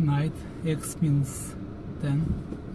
night X minus 10